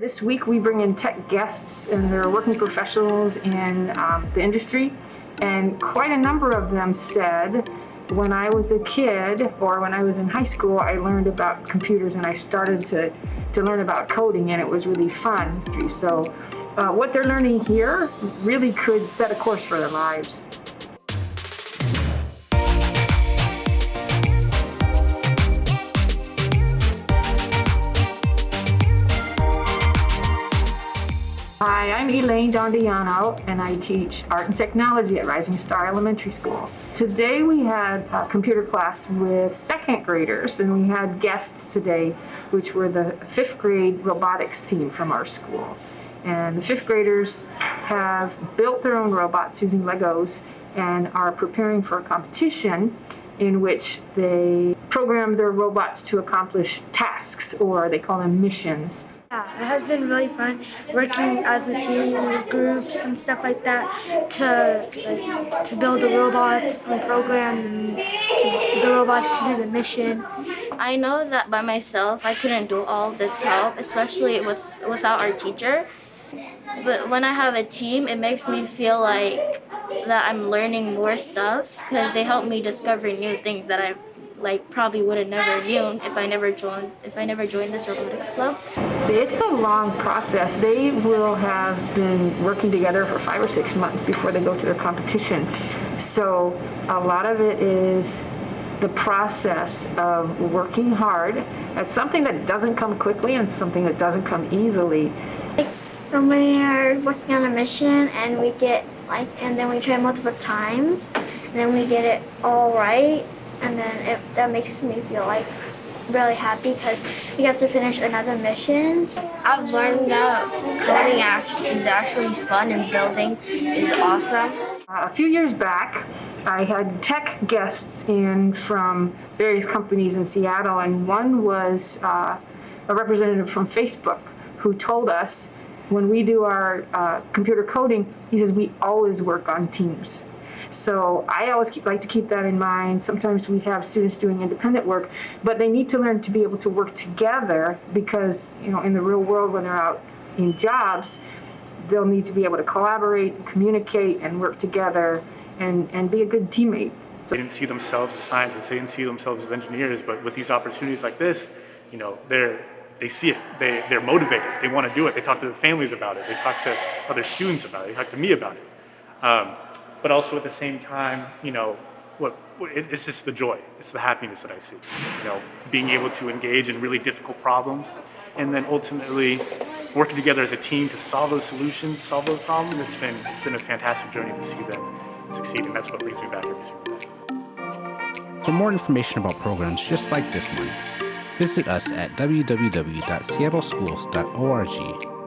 This week we bring in tech guests and they're working professionals in um, the industry and quite a number of them said when I was a kid or when I was in high school I learned about computers and I started to, to learn about coding and it was really fun. So uh, what they're learning here really could set a course for their lives. I'm Elaine Dondiano and I teach art and technology at Rising Star Elementary School. Today we had a computer class with second graders and we had guests today which were the fifth grade robotics team from our school. And the fifth graders have built their own robots using Legos and are preparing for a competition in which they program their robots to accomplish tasks or they call them missions. Yeah, it has been really fun working as a team with groups and stuff like that to like, to build the robots and program the robots to do the mission. I know that by myself I couldn't do all this help, especially with without our teacher. But when I have a team, it makes me feel like that I'm learning more stuff because they help me discover new things that I like probably would have never known if I never joined if I never joined this robotics club. It's a long process. They will have been working together for five or six months before they go to their competition. So a lot of it is the process of working hard at something that doesn't come quickly and something that doesn't come easily. when we are working on a mission and we get like and then we try multiple times and then we get it all right and then it, that makes me feel like really happy because we have to finish another mission. I've learned that coding is actually fun and building is awesome. Uh, a few years back, I had tech guests in from various companies in Seattle, and one was uh, a representative from Facebook who told us when we do our uh, computer coding, he says we always work on teams. So I always keep, like to keep that in mind. Sometimes we have students doing independent work, but they need to learn to be able to work together because, you know, in the real world when they're out in jobs, they'll need to be able to collaborate, communicate, and work together and, and be a good teammate. They didn't see themselves as scientists, they didn't see themselves as engineers, but with these opportunities like this, you know, they're they see it, they, they're motivated, they want to do it, they talk to their families about it, they talk to other students about it, they talk to me about it. Um, but also at the same time, you know, what, it's just the joy, it's the happiness that I see. You know, being able to engage in really difficult problems, and then ultimately working together as a team to solve those solutions, solve those problems. It's been it's been a fantastic journey to see them succeed, and that's what brings me back every single day. For more information about programs just like this one, visit us at www.seattleschools.org